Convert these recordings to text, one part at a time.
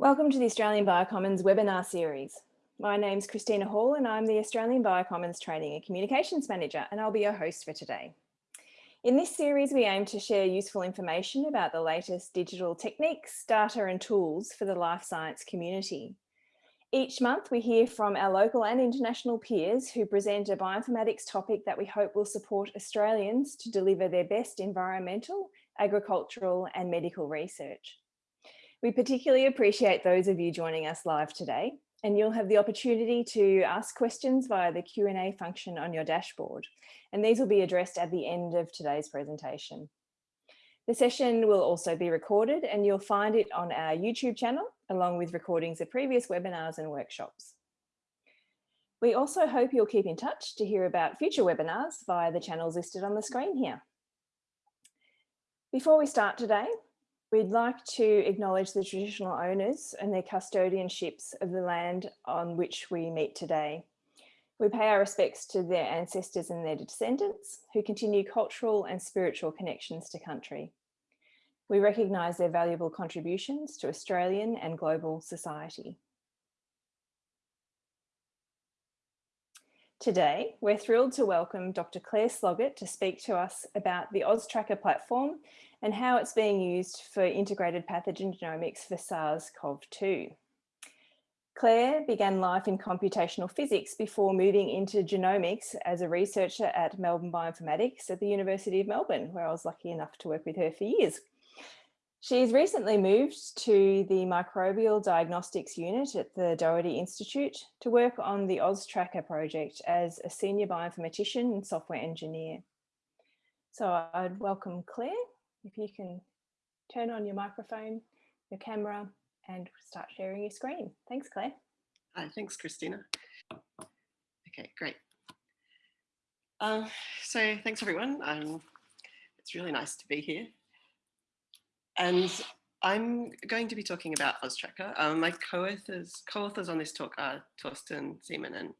Welcome to the Australian Biocommons webinar series. My name's Christina Hall and I'm the Australian Biocommons Training and Communications Manager and I'll be your host for today. In this series, we aim to share useful information about the latest digital techniques, data and tools for the life science community. Each month, we hear from our local and international peers who present a bioinformatics topic that we hope will support Australians to deliver their best environmental, agricultural and medical research. We particularly appreciate those of you joining us live today, and you'll have the opportunity to ask questions via the Q&A function on your dashboard, and these will be addressed at the end of today's presentation. The session will also be recorded and you'll find it on our YouTube channel, along with recordings of previous webinars and workshops. We also hope you'll keep in touch to hear about future webinars via the channels listed on the screen here. Before we start today, We'd like to acknowledge the traditional owners and their custodianships of the land on which we meet today. We pay our respects to their ancestors and their descendants who continue cultural and spiritual connections to country. We recognise their valuable contributions to Australian and global society. Today, we're thrilled to welcome Dr. Claire Sloggett to speak to us about the AusTrakka platform and how it's being used for integrated pathogen genomics for SARS-CoV-2. Claire began life in computational physics before moving into genomics as a researcher at Melbourne Bioinformatics at the University of Melbourne, where I was lucky enough to work with her for years. She's recently moved to the Microbial Diagnostics Unit at the Doherty Institute to work on the AusTrakka project as a senior bioinformatician and software engineer. So I'd welcome Claire if you can turn on your microphone, your camera, and start sharing your screen. Thanks, Claire. Hi, thanks, Christina. Okay, great. Uh, so thanks, everyone. Um, it's really nice to be here. And I'm going to be talking about AusTrakka. Um, my co-authors co on this talk are Torsten Seemann and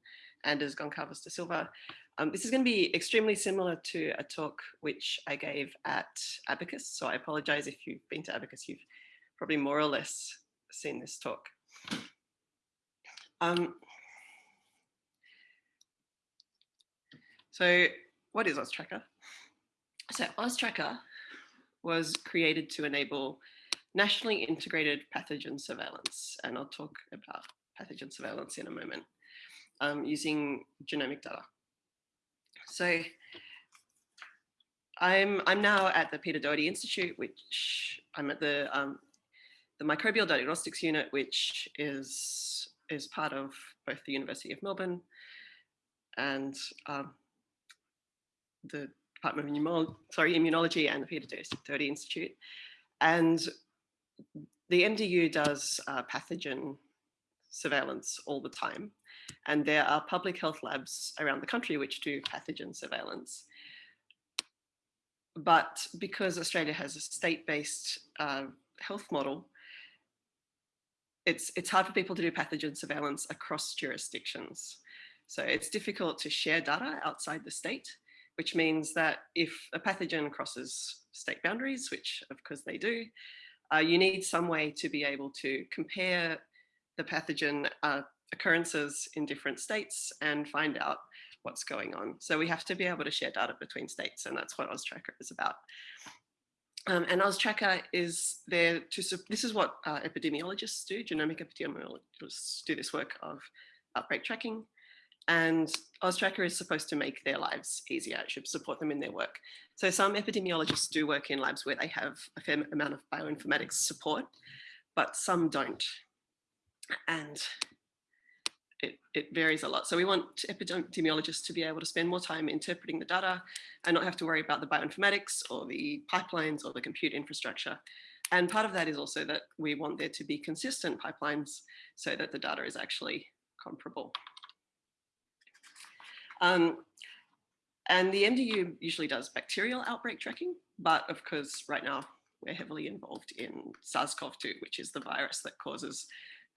Anders Goncalves da Silva. Um, this is going to be extremely similar to a talk which I gave at ABACBS. So I apologize if you've been to ABACBS, you've probably more or less seen this talk. Um, so what is AusTrakka? So AusTrakka was created to enable nationally integrated pathogen surveillance. And I'll talk about pathogen surveillance in a moment um, using genomic data. So I'm, I'm now at the Peter Doherty Institute, which I'm at the, um, the Microbial Diagnostics Unit, which is, is part of both the University of Melbourne and um, the Department of Immunology, sorry, Immunology and the Peter Doherty Institute. And the MDU does uh, pathogen surveillance all the time. And there are public health labs around the country which do pathogen surveillance. But because Australia has a state-based uh, health model, it's, it's hard for people to do pathogen surveillance across jurisdictions. So it's difficult to share data outside the state, which means that if a pathogen crosses state boundaries, which of course they do, uh, you need some way to be able to compare the pathogen uh, occurrences in different states and find out what's going on. So we have to be able to share data between states and that's what AusTrakka is about. Um, and AusTrakka is there to, this is what uh, epidemiologists do, genomic epidemiologists do this work of outbreak tracking. And AusTrakka is supposed to make their lives easier. It should support them in their work. So some epidemiologists do work in labs where they have a fair amount of bioinformatics support, but some don't. And it, it varies a lot. So we want epidemiologists to be able to spend more time interpreting the data and not have to worry about the bioinformatics or the pipelines or the compute infrastructure. And part of that is also that we want there to be consistent pipelines so that the data is actually comparable. Um, and the MDU usually does bacterial outbreak tracking, but of course, right now we're heavily involved in SARS-CoV-2, which is the virus that causes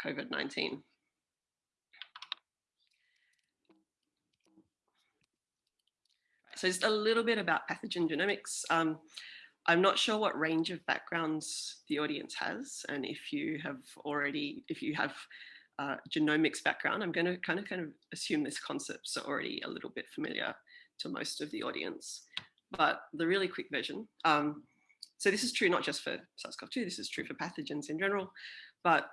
COVID-19. So just a little bit about pathogen genomics. Um, I'm not sure what range of backgrounds the audience has. And if you have already, if you have genomics background, I'm going to kind of kind of assume this concepts are already a little bit familiar to most of the audience. But the really quick version, um, so this is true not just for SARS-CoV-2, this is true for pathogens in general, but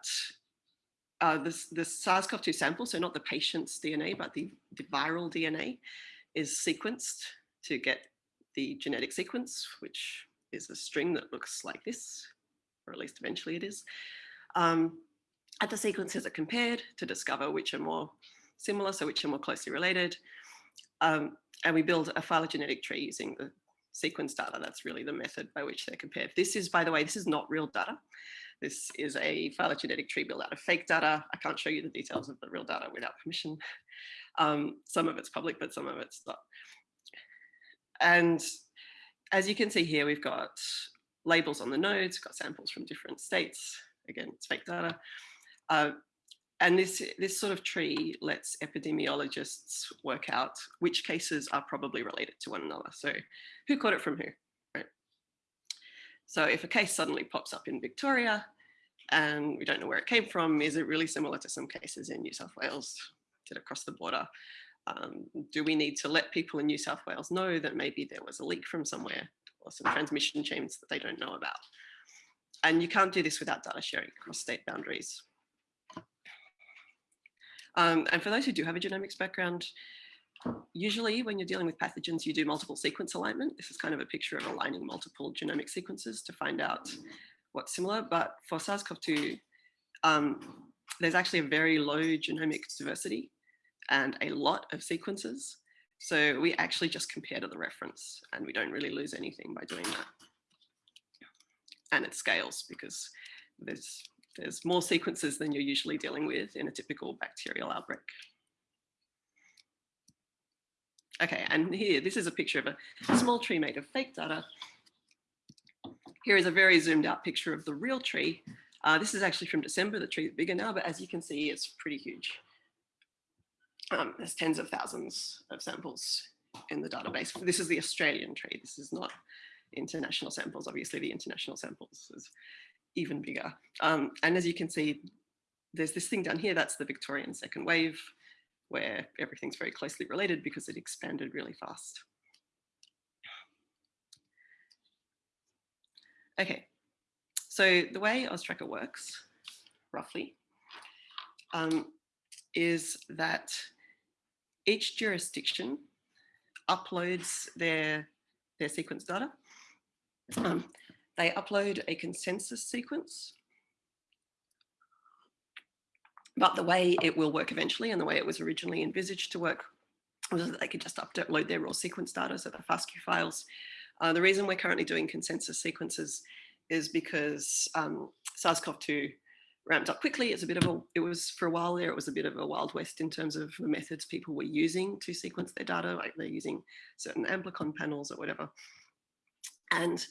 uh, the SARS-CoV-2 sample, so not the patient's DNA, but the, the viral DNA is sequenced to get the genetic sequence, which is a string that looks like this, or at least eventually it is. Um, the sequences are compared to discover which are more similar, so which are more closely related. Um, and we build a phylogenetic tree using the sequence data. That's really the method by which they're compared. This is, by the way, this is not real data. This is a phylogenetic tree built out of fake data. I can't show you the details of the real data without permission. Um, some of it's public, but some of it's not. And as you can see here, we've got labels on the nodes, got samples from different states. Again, it's fake data. Uh, and this, this sort of tree lets epidemiologists work out which cases are probably related to one another. So who caught it from who, right? So if a case suddenly pops up in Victoria and we don't know where it came from, is it really similar to some cases in New South Wales? Did it cross the border? Um, do we need to let people in New South Wales know that maybe there was a leak from somewhere or some transmission chains that they don't know about? And you can't do this without data sharing across state boundaries. Um, and for those who do have a genomics background, usually when you're dealing with pathogens, you do multiple sequence alignment. This is kind of a picture of aligning multiple genomic sequences to find out what's similar. But for SARS-CoV-2, um, there's actually a very low genomic diversity and a lot of sequences. So we actually just compare to the reference and we don't really lose anything by doing that. And it scales because there's there's more sequences than you're usually dealing with in a typical bacterial outbreak. Okay, and here, this is a picture of a small tree made of fake data. Here is a very zoomed out picture of the real tree. Uh, this is actually from December, the tree is bigger now, but as you can see, it's pretty huge. Um, there's tens of thousands of samples in the database. This is the Australian tree. This is not international samples. Obviously, the international samples is even bigger. Um, and as you can see, there's this thing down here, that's the Victorian second wave, where everything's very closely related because it expanded really fast. Okay, so the way AusTrakka works, roughly, um, is that each jurisdiction uploads their, their sequence data. Um, they upload a consensus sequence. But the way it will work eventually and the way it was originally envisaged to work was that they could just upload their raw sequence data, so the FASTQ files. Uh, the reason we're currently doing consensus sequences is because um, SARS-CoV-2 ramped up quickly. It's a bit of a, it was for a while there, it was a bit of a wild west in terms of the methods people were using to sequence their data, like they're using certain amplicon panels or whatever. And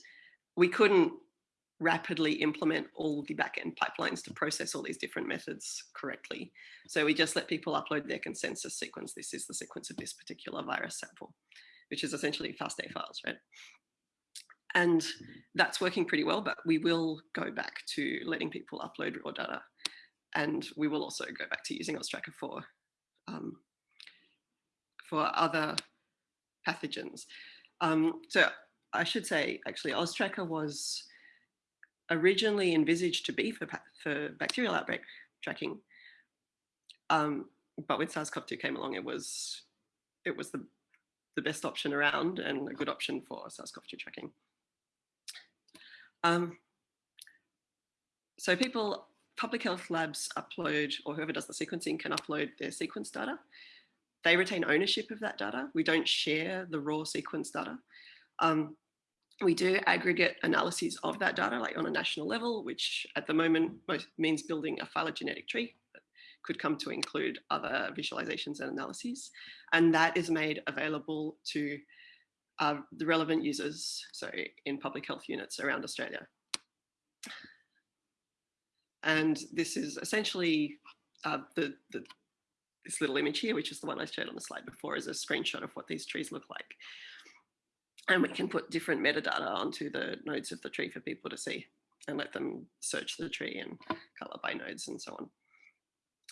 we couldn't rapidly implement all the backend pipelines to process all these different methods correctly. So we just let people upload their consensus sequence. This is the sequence of this particular virus sample, which is essentially FASTA files, right? And that's working pretty well, but we will go back to letting people upload raw data. And we will also go back to using AusTrakka for, um, for other pathogens. Um, so I should say, actually, AusTrakka was originally envisaged to be for, for bacterial outbreak tracking. Um, but when SARS-CoV-2 came along, it was it was the, the best option around and a good option for SARS-CoV-2 tracking. Um, so people, public health labs upload, or whoever does the sequencing can upload their sequence data. They retain ownership of that data. We don't share the raw sequence data. Um, we do aggregate analyses of that data, like on a national level, which at the moment means building a phylogenetic tree could come to include other visualizations and analyses. And that is made available to uh, the relevant users, so in public health units around Australia. And this is essentially uh, the, the, this little image here, which is the one I showed on the slide before, is a screenshot of what these trees look like. And we can put different metadata onto the nodes of the tree for people to see and let them search the tree and color by nodes and so on.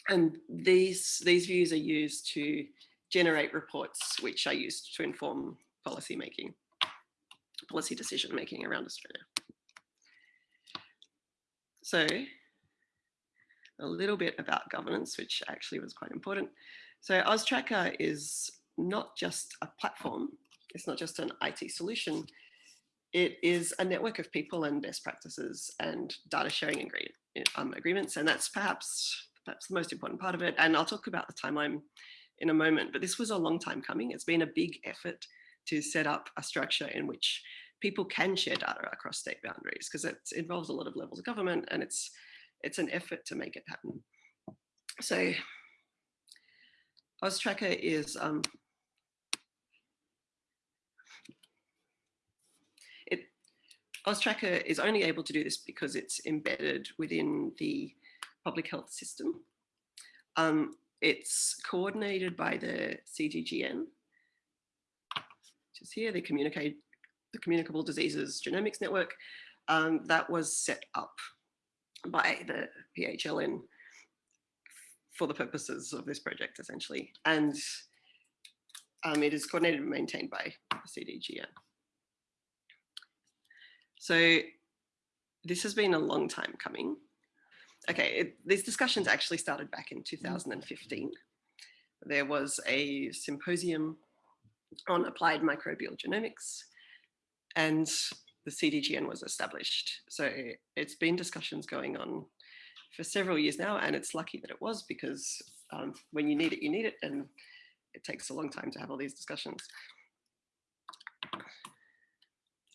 And these, these views are used to generate reports which are used to inform policy making, policy decision making around Australia. So a little bit about governance, which actually was quite important. So AusTrakka is not just a platform, it's not just an IT solution, it is a network of people and best practices and data sharing um, agreements. And that's perhaps, perhaps the most important part of it. And I'll talk about the timeline in a moment, but this was a long time coming. It's been a big effort to set up a structure in which people can share data across state boundaries because it involves a lot of levels of government and it's it's an effort to make it happen. So AusTrakka is um, AusTrakka is only able to do this because it's embedded within the public health system. Um, it's coordinated by the CDGN, which is here, the communicate the Communicable Diseases Genomics Network. Um, that was set up by the PHLN for the purposes of this project, essentially. And um, it is coordinated and maintained by the CDGN. So this has been a long time coming. Okay, it, these discussions actually started back in 2015. There was a symposium on applied microbial genomics and the CDGN was established. So it's been discussions going on for several years now, and it's lucky that it was because um, when you need it, you need it, and it takes a long time to have all these discussions.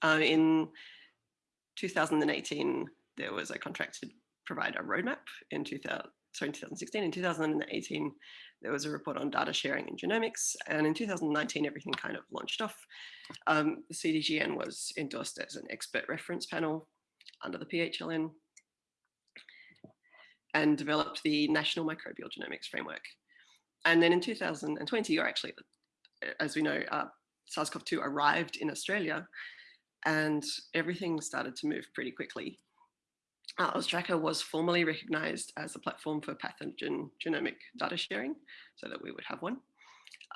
Uh, in 2018, there was a contract to provide a roadmap in 2000, sorry, in 2016. In 2018, there was a report on data sharing in genomics. And in 2019, everything kind of launched off. Um, the CDGN was endorsed as an expert reference panel under the PHLN and developed the National Microbial Genomics Framework. And then in 2020, or actually, as we know, uh, SARS-CoV-2 arrived in Australia and everything started to move pretty quickly uh, AusTrakka was formally recognized as a platform for pathogen genomic data sharing so that we would have one.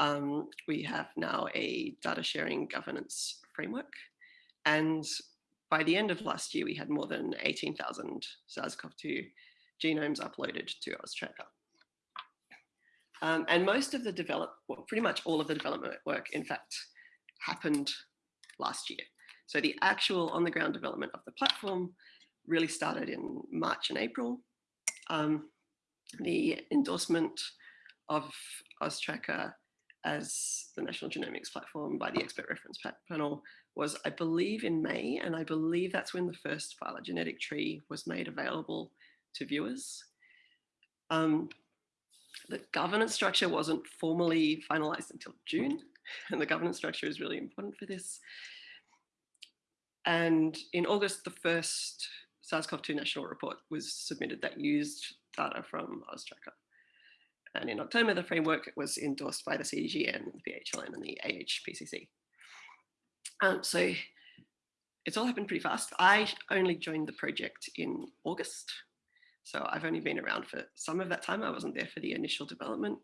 Um, we have now a data sharing governance framework. And by the end of last year, we had more than 18,000 SARS-CoV-2 genomes uploaded to AusTrakka. Um, and most of the develop, well, pretty much all of the development work, in fact, happened last year. So the actual on the ground development of the platform really started in March and April. Um, the endorsement of AusTrakka as the National Genomics Platform by the Expert Reference Panel was, I believe, in May, and I believe that's when the first phylogenetic tree was made available to viewers. Um, the governance structure wasn't formally finalized until June, and the governance structure is really important for this. And in August, the first SARS-CoV-2 national report was submitted that used data from AusTrakka. And in October, the framework was endorsed by the CDGN, the PHLN, and the AHPCC. Um, so it's all happened pretty fast. I only joined the project in August. So I've only been around for some of that time. I wasn't there for the initial development.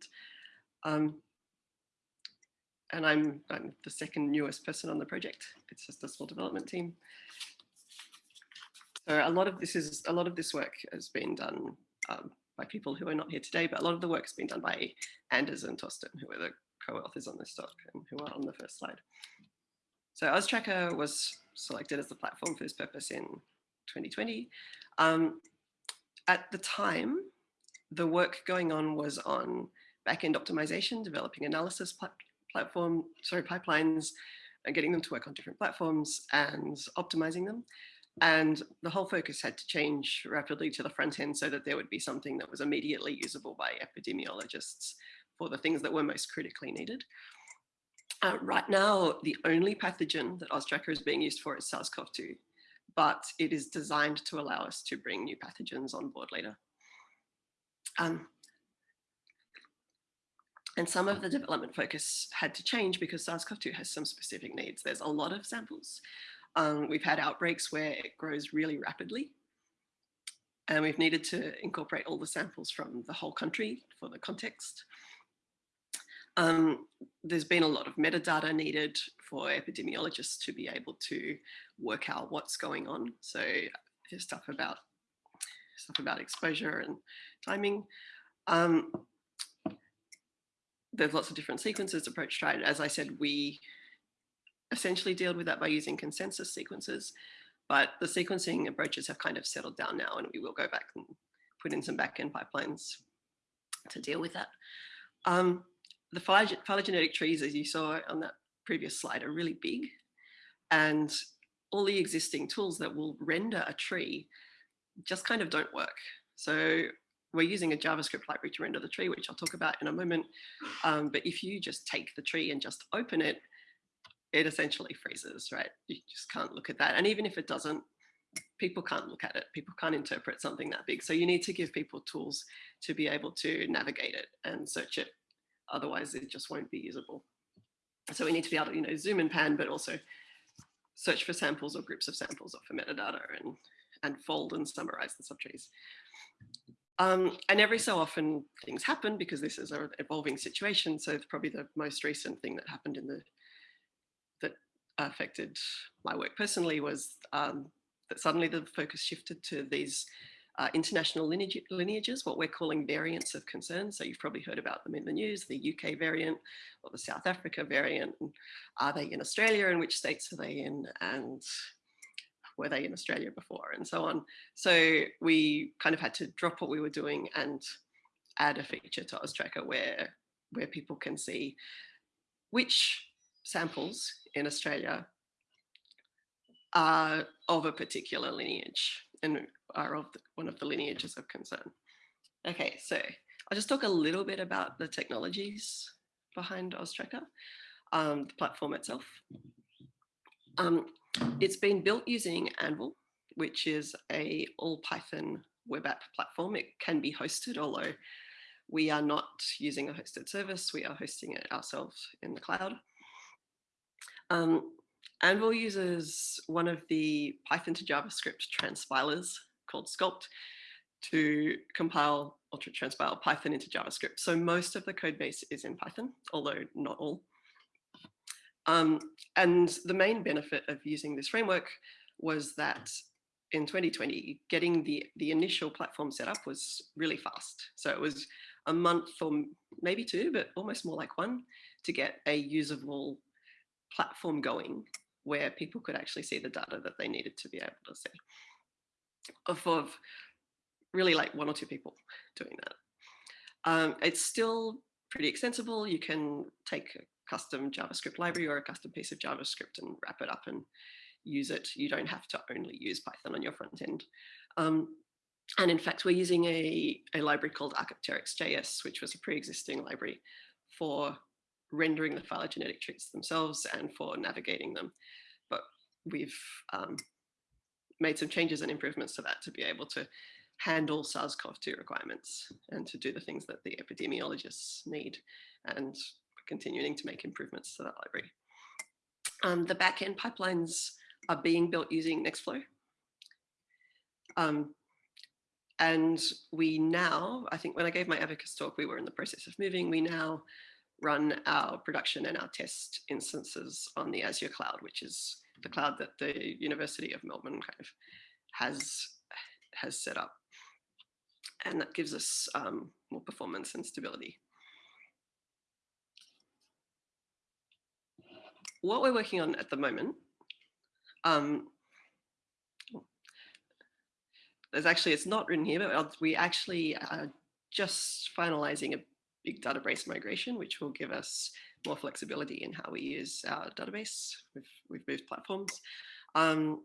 Um, and I'm, I'm the second newest person on the project. It's just a small development team. So a lot of this is a lot of this work has been done um, by people who are not here today, but a lot of the work has been done by Anders and Torsten, who are the co-authors on this talk and who are on the first slide. So AusTrakka was selected as the platform for this purpose in 2020. Um, at the time, the work going on was on backend optimization, developing analysis platform, sorry, pipelines, and getting them to work on different platforms and optimizing them. And the whole focus had to change rapidly to the front end so that there would be something that was immediately usable by epidemiologists for the things that were most critically needed. Uh, right now, the only pathogen that AusTrakka is being used for is SARS-CoV-2, but it is designed to allow us to bring new pathogens on board later. Um, And some of the development focus had to change because SARS-CoV-2 has some specific needs. There's a lot of samples. Um, we've had outbreaks where it grows really rapidly. And we've needed to incorporate all the samples from the whole country for the context. Um, there's been a lot of metadata needed for epidemiologists to be able to work out what's going on. So there's stuff about stuff about exposure and timing. Um, there's lots of different sequences approach tried. As I said, we essentially dealt with that by using consensus sequences, but the sequencing approaches have kind of settled down now and we will go back and put in some backend pipelines to deal with that. Um, the phylogenetic trees, as you saw on that previous slide, are really big. And all the existing tools that will render a tree just kind of don't work. So we're using a JavaScript library to render the tree, which I'll talk about in a moment. Um, but if you just take the tree and just open it, it essentially freezes, right? You just can't look at that. And even if it doesn't, people can't look at it. People can't interpret something that big. So you need to give people tools to be able to navigate it and search it. Otherwise, it just won't be usable. So we need to be able to, you know, zoom and pan, but also search for samples or groups of samples or for metadata and, and fold and summarize the subtrees. Um, and every so often things happen because this is an evolving situation. So it's probably the most recent thing that happened in the that affected my work personally was um, that suddenly the focus shifted to these uh, international lineage, lineages, what we're calling variants of concern. So you've probably heard about them in the news, the UK variant or the South Africa variant. Are they in Australia and which states are they in? And were they in Australia before and so on. So we kind of had to drop what we were doing and add a feature to AusTrakka where, where people can see which samples in Australia are of a particular lineage and are of the, one of the lineages of concern. Okay, so I'll just talk a little bit about the technologies behind AusTrakka, um, the platform itself. Um, it's been built using Anvil, which is a all Python web app platform. It can be hosted, although we are not using a hosted service. We are hosting it ourselves in the cloud. Um, Anvil uses one of the Python to JavaScript transpilers called Skulpt to compile or to transpile Python into JavaScript. So most of the code base is in Python, although not all. Um, and the main benefit of using this framework was that in 2020, getting the, the initial platform set up was really fast. So it was a month or maybe two, but almost more like one to get a usable platform going where people could actually see the data that they needed to be able to see. Of, of really like one or two people doing that. Um, it's still pretty extensible. You can take custom JavaScript library or a custom piece of JavaScript and wrap it up and use it. You don't have to only use Python on your front end. Um, and in fact, we're using a, a library called Archaeopteryx.js, which was a pre-existing library for rendering the phylogenetic trees themselves and for navigating them. But we've um, made some changes and improvements to that to be able to handle SARS-CoV-2 requirements and to do the things that the epidemiologists need and continuing to make improvements to that library. Um, the backend pipelines are being built using Nextflow. Um, and we now, I think when I gave my ABACBS talk, we were in the process of moving. We now run our production and our test instances on the Azure cloud, which is the cloud that the University of Melbourne kind of has, has set up. And that gives us um, more performance and stability. What we're working on at the moment, um, there's actually, it's not written here, but we actually are just finalizing a big database migration, which will give us more flexibility in how we use our database. We've, moved platforms. Um,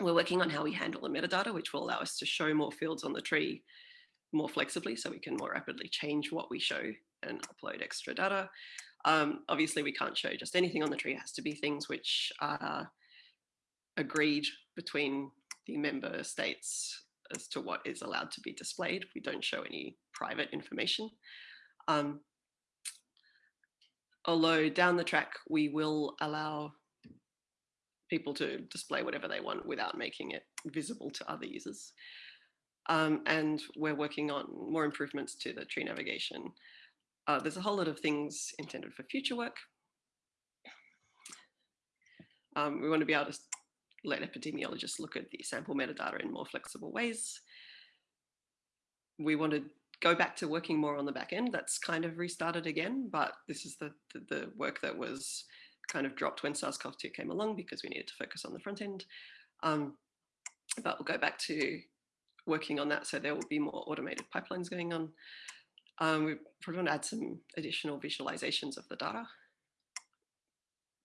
we're working on how we handle the metadata, which will allow us to show more fields on the tree more flexibly so we can more rapidly change what we show and upload extra data. Um, obviously, we can't show just anything on the tree. It has to be things which are agreed between the member states as to what is allowed to be displayed. We don't show any private information. Um, although down the track, we will allow people to display whatever they want without making it visible to other users. Um, and we're working on more improvements to the tree navigation. Uh, there's a whole lot of things intended for future work. Um, we want to be able to let epidemiologists look at the sample metadata in more flexible ways. We want to go back to working more on the back end. That's kind of restarted again, but this is the, the, the work that was kind of dropped when SARS-CoV-2 came along because we needed to focus on the front end. Um, but we'll go back to working on that. So there will be more automated pipelines going on. Um, we probably want to add some additional visualizations of the data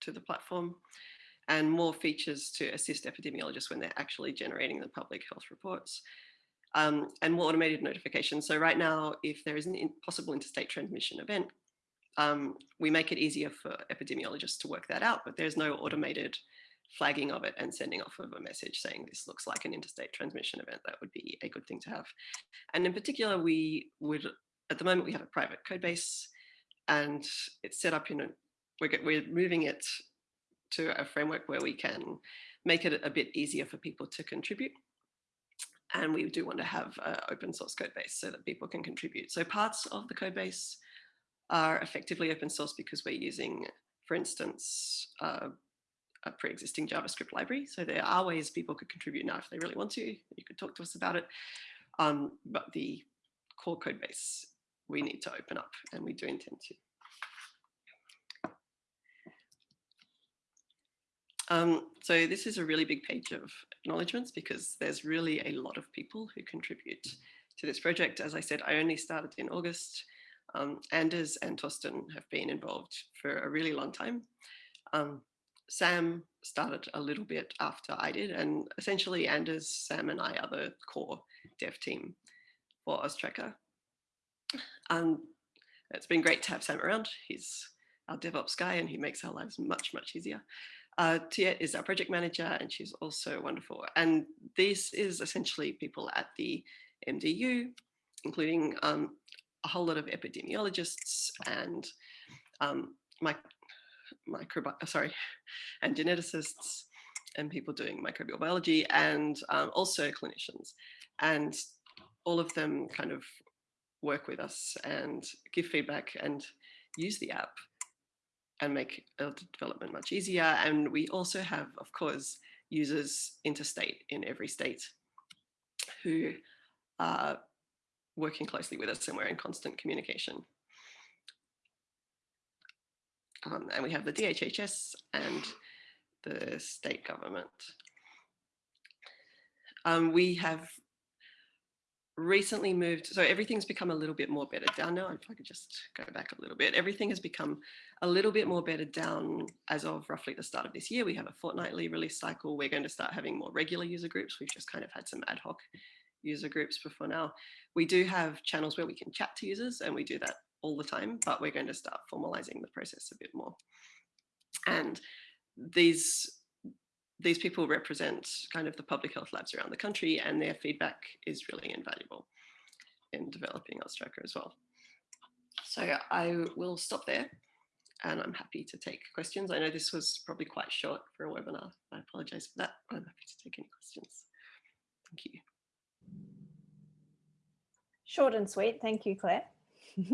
to the platform and more features to assist epidemiologists when they're actually generating the public health reports. Um, and more automated notifications. So right now, if there is an possible interstate transmission event, um, we make it easier for epidemiologists to work that out, but there's no automated flagging of it and sending off of a message saying this looks like an interstate transmission event. That would be a good thing to have. And in particular, we would, at the moment, we have a private code base and it's set up in a, we're, we're moving it to a framework where we can make it a bit easier for people to contribute. And we do want to have an open source code base so that people can contribute. So parts of the code base are effectively open source because we're using, for instance, uh, a pre-existing JavaScript library. So there are ways people could contribute now if they really want to. You could talk to us about it. Um, but the core code base we need to open up and we do intend to. Um, so this is a really big page of acknowledgements because there's really a lot of people who contribute to this project. As I said, I only started in August. Um, Anders and Torsten have been involved for a really long time. Um, Sam started a little bit after I did, and essentially Anders, Sam, and I are the core dev team for AusTrakka. And it's been great to have Sam around. He's our DevOps guy, and he makes our lives much, much easier. Uh, Tiet is our project manager, and she's also wonderful. And this is essentially people at the MDU, including um, a whole lot of epidemiologists and um, my, uh, sorry, and geneticists and people doing microbial biology and um, also clinicians. And all of them kind of work with us and give feedback and use the app and make development much easier. And we also have, of course, users interstate in every state who are working closely with us and we're in constant communication. Um, and we have the DHHS and the state government. Um, we have recently moved, so everything's become a little bit more bedded down now. If I could just go back a little bit, everything has become a little bit more bedded down as of roughly the start of this year. We have a fortnightly release cycle. We're going to start having more regular user groups. We've just kind of had some ad hoc user groups before now. We do have channels where we can chat to users and we do that all the time, but we're going to start formalizing the process a bit more. And these these people represent kind of the public health labs around the country and their feedback is really invaluable in developing AusTrakka as well. So I will stop there and I'm happy to take questions. I know this was probably quite short for a webinar. I apologize for that. I'm happy to take any questions. Thank you. Short and sweet. Thank you, Claire.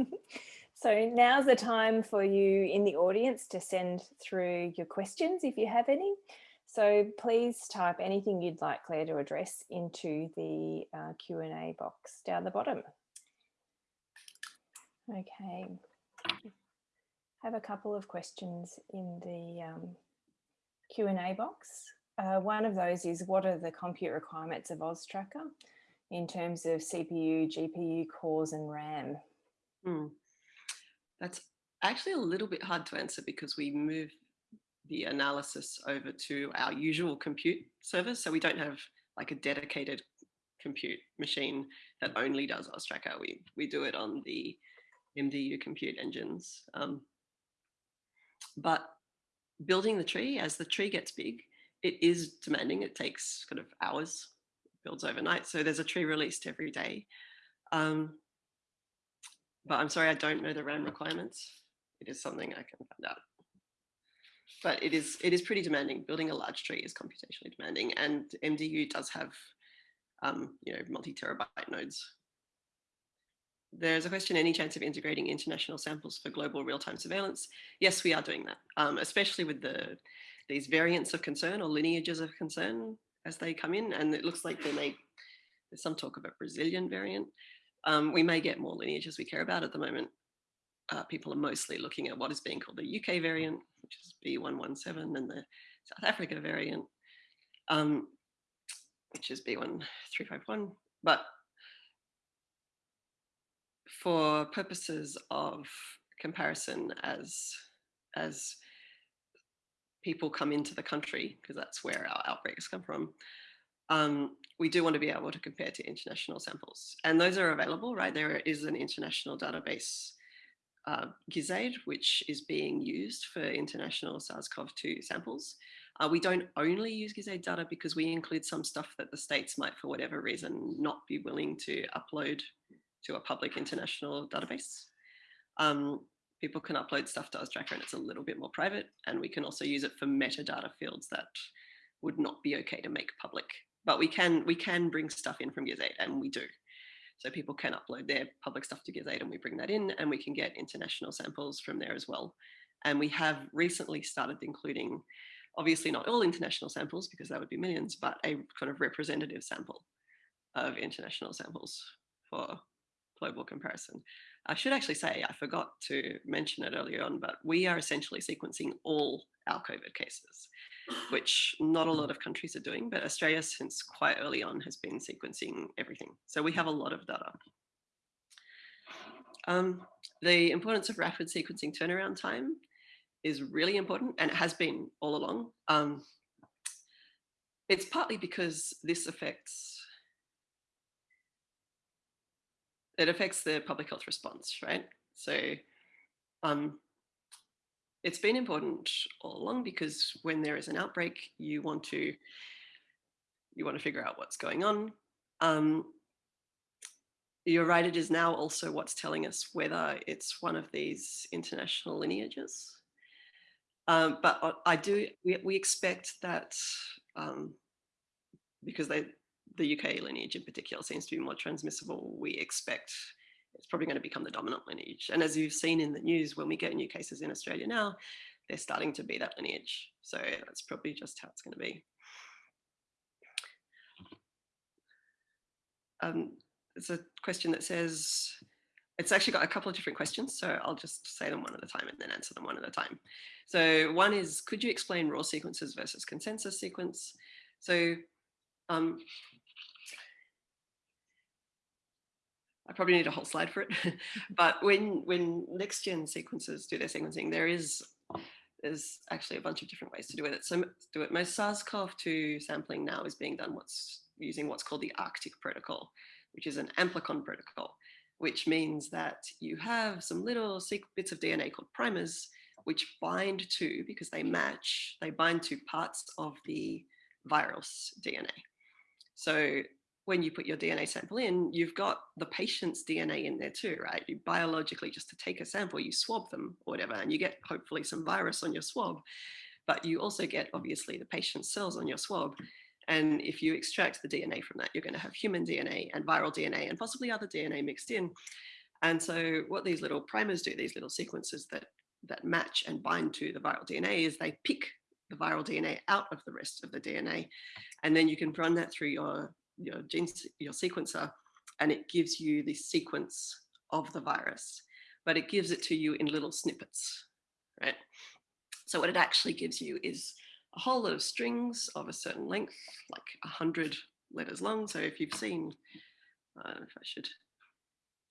so now's the time for you in the audience to send through your questions if you have any. So please type anything you'd like Claire to address into the uh, Q&A box down the bottom. Okay, I have a couple of questions in the um, Q&A box. Uh, one of those is what are the compute requirements of AusTrakka in terms of CPU, GPU cores and RAM? Hmm. That's actually a little bit hard to answer because we move the analysis over to our usual compute servers. So we don't have like a dedicated compute machine that only does AusTrakka. We, we do it on the MDU compute engines. Um, but building the tree, as the tree gets big, it is demanding. It takes kind of hours, builds overnight. So there's a tree released every day. Um, but I'm sorry, I don't know the RAM requirements it is something I can find out. But it is it is pretty demanding. Building a large tree is computationally demanding, and MDU does have um, you know multi-terabyte nodes. There's a question, any chance of integrating international samples for global real-time surveillance? Yes, we are doing that, um, especially with the these variants of concern or lineages of concern as they come in. And it looks like there may, there's some talk of a Brazilian variant. Um, we may get more lineages we care about at the moment. Uh, people are mostly looking at what is being called the UK variant, which is B117, and the South Africa variant, um, which is B1351. But for purposes of comparison as, as people come into the country, because that's where our outbreaks come from, um, we do want to be able to compare to international samples. And those are available, right? There is an international database, uh, GISAID, which is being used for international SARS-CoV-2 samples. Uh, we don't only use GISAID data because we include some stuff that the states might, for whatever reason, not be willing to upload to a public international database. Um, people can upload stuff to AusTrakka and it's a little bit more private. And we can also use it for metadata fields that would not be okay to make public. But we can we can bring stuff in from GISAID and we do. So people can upload their public stuff to GISAID and we bring that in and we can get international samples from there as well. And we have recently started including, obviously not all international samples because that would be millions, but a kind of representative sample of international samples for global comparison. I should actually say, I forgot to mention it earlier on, but we are essentially sequencing all our COVID cases, which not a lot of countries are doing, but Australia since quite early on has been sequencing everything. So we have a lot of data. Um, the importance of rapid sequencing turnaround time is really important and it has been all along. Um, it's partly because this affects it affects the public health response, right? So um, it's been important all along because when there is an outbreak, you want to you want to figure out what's going on. Um, you're right, it is now also what's telling us whether it's one of these international lineages. Um, but I do, we, we expect that um, because they, the UK lineage in particular seems to be more transmissible, we expect it's probably going to become the dominant lineage. And as you've seen in the news, when we get new cases in Australia now, they're starting to be that lineage. So that's probably just how it's going to be. Um, there's a question that says, it's actually got a couple of different questions, so I'll just say them one at a time and then answer them one at a time. So one is, could you explain raw sequences versus consensus sequence? So um, I probably need a whole slide for it. but when when next gen sequences do their sequencing, there is there's actually a bunch of different ways to do it. So do it. Most SARS-CoV-2 sampling now is being done what's using what's called the ARTIC protocol, which is an amplicon protocol, which means that you have some little bits of DNA called primers, which bind to, because they match, they bind to parts of the virus DNA. So when you put your DNA sample in, you've got the patient's DNA in there too, right? You biologically, just to take a sample, you swab them or whatever, and you get hopefully some virus on your swab, but you also get obviously the patient's cells on your swab. And if you extract the DNA from that, you're going to have human DNA and viral DNA and possibly other DNA mixed in. And so what these little primers do, these little sequences that, that match and bind to the viral DNA is they pick the viral DNA out of the rest of the DNA. And then you can run that through your your gene, your sequencer, and it gives you the sequence of the virus, but it gives it to you in little snippets, right? So what it actually gives you is a whole lot of strings of a certain length, like a hundred letters long. So if you've seen, I don't know if I should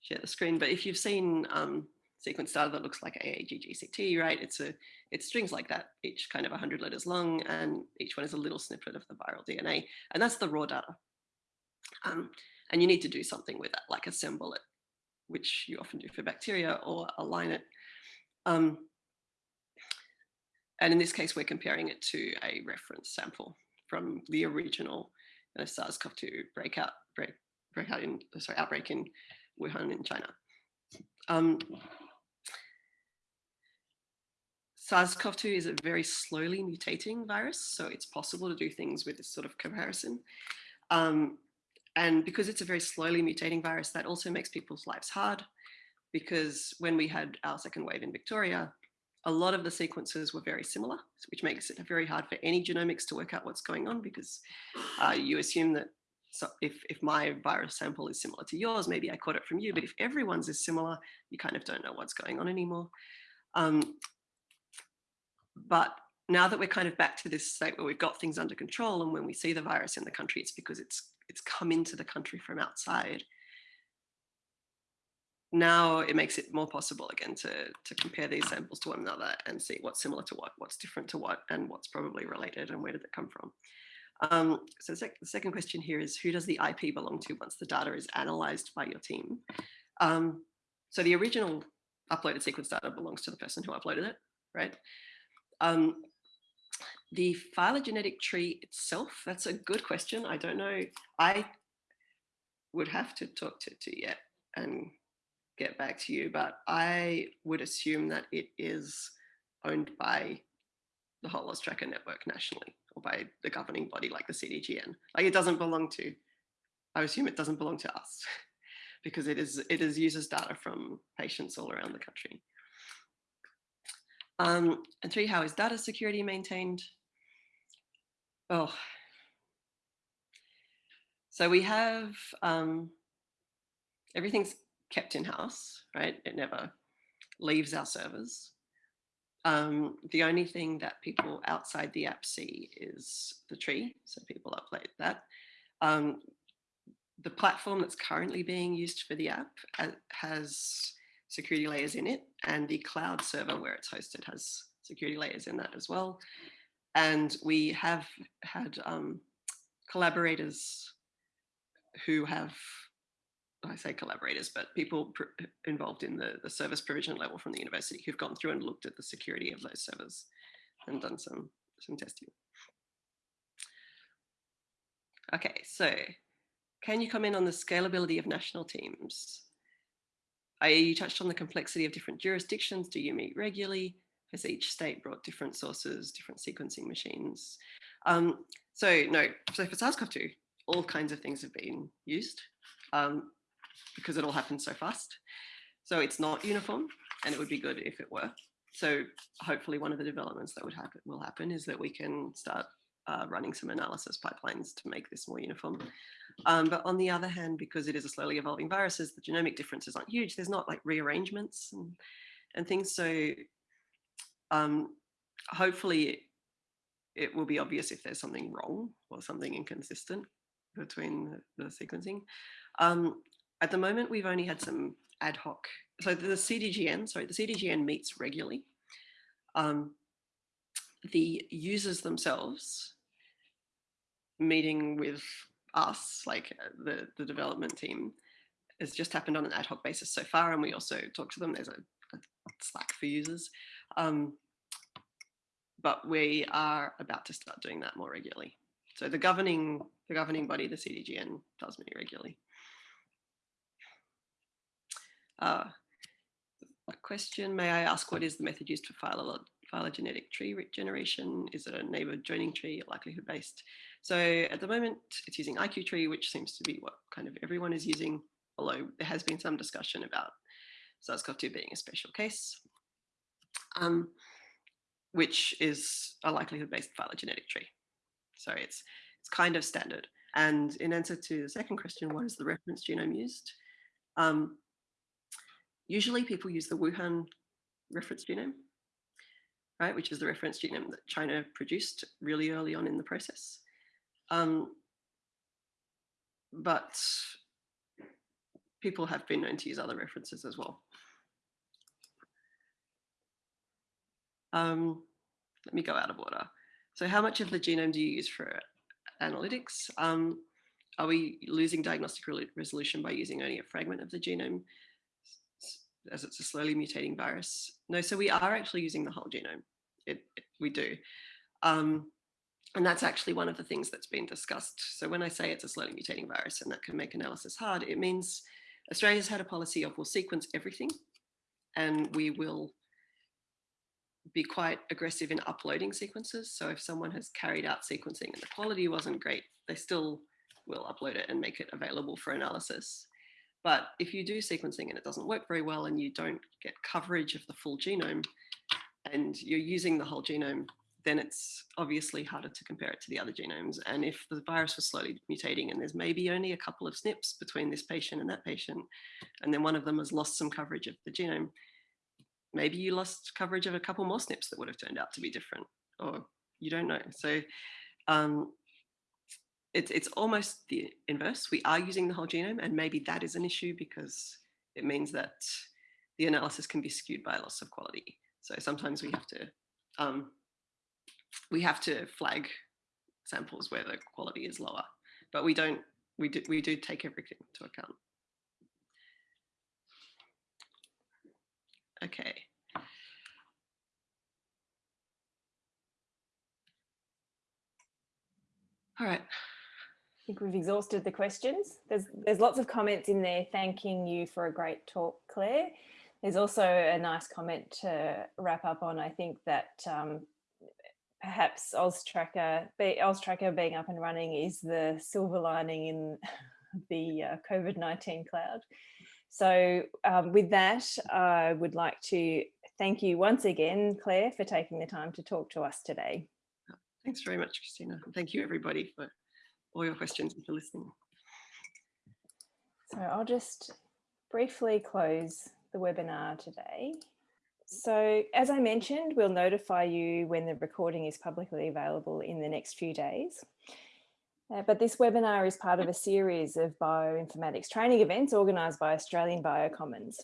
share the screen, but if you've seen um, sequence data that looks like AAGGCT, right? It's a it's strings like that, each kind of 100 letters long, and each one is a little snippet of the viral DNA, and that's the raw data. Um, and you need to do something with that, like assemble it, which you often do for bacteria or align it. Um, and in this case, we're comparing it to a reference sample from the original uh, SARS-CoV-2 breakout, break, breakout in, sorry, outbreak in Wuhan in China. Um, SARS-CoV-2 is a very slowly mutating virus, so it's possible to do things with this sort of comparison. Um, and because it's a very slowly mutating virus, that also makes people's lives hard because when we had our second wave in Victoria, a lot of the sequences were very similar, which makes it very hard for any genomics to work out what's going on because uh, you assume that so if, if my virus sample is similar to yours, maybe I caught it from you, but if everyone's is similar, you kind of don't know what's going on anymore. Um, but now that we're kind of back to this state where we've got things under control and when we see the virus in the country, it's because it's it's come into the country from outside. Now it makes it more possible again to, to compare these samples to one another and see what's similar to what, what's different to what, and what's probably related and where did it come from. Um, so the, sec the, second question here is who does the IP belong to once the data is analyzed by your team? Um, so the original uploaded sequence data belongs to the person who uploaded it, right? Um, the phylogenetic tree itself, that's a good question. I don't know. I would have to talk to, to yet and get back to you, but I would assume that it is owned by the whole AusTrakka network nationally or by the governing body like the CDGN. Like it doesn't belong to, I assume it doesn't belong to us because it is it is uses data from patients all around the country. Um, and three, how is data security maintained? Oh, so we have um, everything's kept in house, right? It never leaves our servers. Um, the only thing that people outside the app see is the tree, so people upload that. Um, the platform that's currently being used for the app uh, has security layers in it, and the cloud server where it's hosted has security layers in that as well. And we have had um, collaborators who have, I say collaborators, but people involved in the, the service provision level from the university who've gone through and looked at the security of those servers and done some, some testing. Okay, so can you comment on the scalability of national teams? I, you touched on the complexity of different jurisdictions. Do you meet regularly? Has each state brought different sources, different sequencing machines? Um, so no, so for SARS-CoV-2, all kinds of things have been used um, because it all happens so fast. So it's not uniform and it would be good if it were. So hopefully one of the developments that would happen will happen is that we can start uh, running some analysis pipelines to make this more uniform. Um, but on the other hand, because it is a slowly evolving viruses, the genomic differences aren't huge. There's not like rearrangements and, and things. So um, hopefully it, will be obvious if there's something wrong or something inconsistent between the, the sequencing. Um, at the moment, we've only had some ad hoc. So the CDGN, sorry, the CDGN meets regularly. Um, the users themselves meeting with us, like uh, the, the development team, has just happened on an ad hoc basis so far. And we also talk to them. There's a, a Slack for users. Um, but we are about to start doing that more regularly. So the governing, the governing body, the CDGN, does meet regularly. Uh, a question, may I ask what is the method used for phylogenetic tree generation? Is it a neighbor joining tree, likelihood based? So at the moment, it's using IQ-tree, which seems to be what kind of everyone is using, although there has been some discussion about SARS-CoV-2 being a special case, um, which is a likelihood-based phylogenetic tree. So it's, it's kind of standard. And in answer to the second question, what is the reference genome used? Um, usually people use the Wuhan reference genome, right, which is the reference genome that China produced really early on in the process. Um, but people have been known to use other references as well. Um, let me go out of order. So how much of the genome do you use for analytics? Um, are we losing diagnostic resolution by using only a fragment of the genome as it's a slowly mutating virus? No, so we are actually using the whole genome. It, it we do. Um, and that's actually one of the things that's been discussed. So when I say it's a slowly mutating virus and that can make analysis hard, it means Australia's had a policy of we'll sequence everything and we will be quite aggressive in uploading sequences. So if someone has carried out sequencing and the quality wasn't great, they still will upload it and make it available for analysis. But if you do sequencing and it doesn't work very well and you don't get coverage of the full genome and you're using the whole genome, then it's obviously harder to compare it to the other genomes. And if the virus was slowly mutating and there's maybe only a couple of SNPs between this patient and that patient, and then one of them has lost some coverage of the genome, maybe you lost coverage of a couple more SNPs that would have turned out to be different, or you don't know. So um, it's, it's almost the inverse. We are using the whole genome and maybe that is an issue because it means that the analysis can be skewed by loss of quality. So sometimes we have to um, we have to flag samples where the quality is lower, but we don't we do we do take everything into account. Okay. All right. I think we've exhausted the questions. There's there's lots of comments in there thanking you for a great talk, Claire. There's also a nice comment to wrap up on. I think that um, perhaps AusTrakka, AusTrakka being up and running is the silver lining in the uh, COVID-19 cloud. So um, with that, I would like to thank you once again, Claire, for taking the time to talk to us today. Thanks very much, Christina. And thank you everybody for all your questions and for listening. So I'll just briefly close the webinar today. So as I mentioned, we'll notify you when the recording is publicly available in the next few days. Uh, but this webinar is part of a series of bioinformatics training events organised by Australian Biocommons.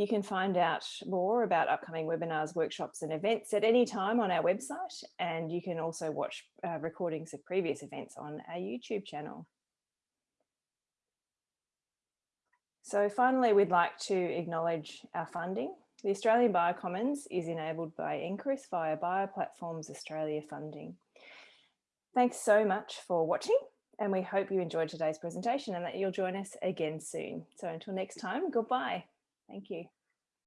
You can find out more about upcoming webinars, workshops and events at any time on our website and you can also watch uh, recordings of previous events on our YouTube channel. So finally, we'd like to acknowledge our funding. The Australian Biocommons is enabled by NCRIS via Bioplatforms Australia funding. Thanks so much for watching and we hope you enjoyed today's presentation and that you'll join us again soon. So until next time, goodbye. Thank you.